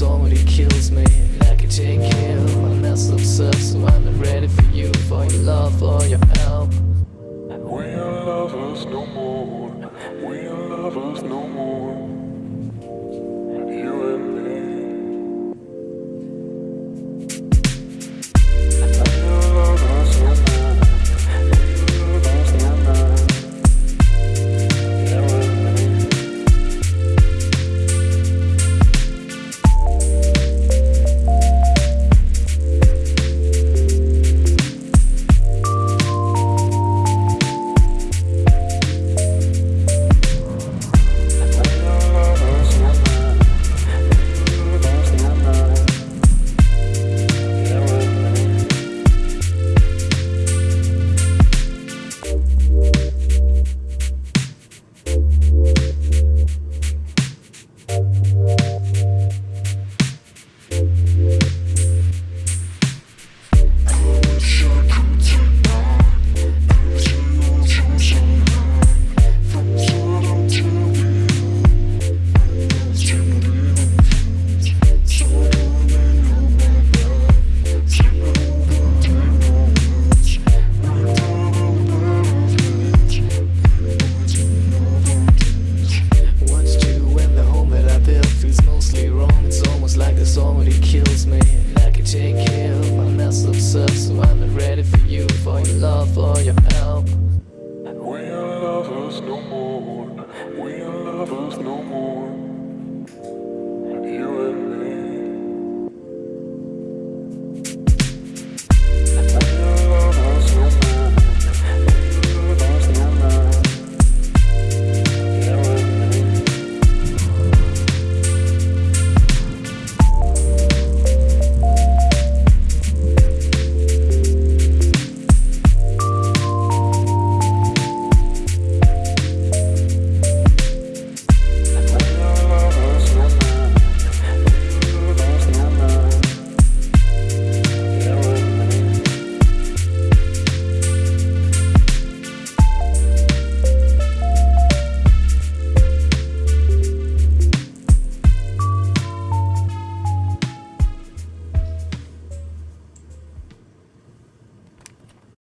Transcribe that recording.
song when kills me. And I can take him, I'm not so tough So I'm not ready for you, for your love, for your help. We ain't lovers no more. We ain't lovers no more. Your help. We are lovers no more. We are lovers no more.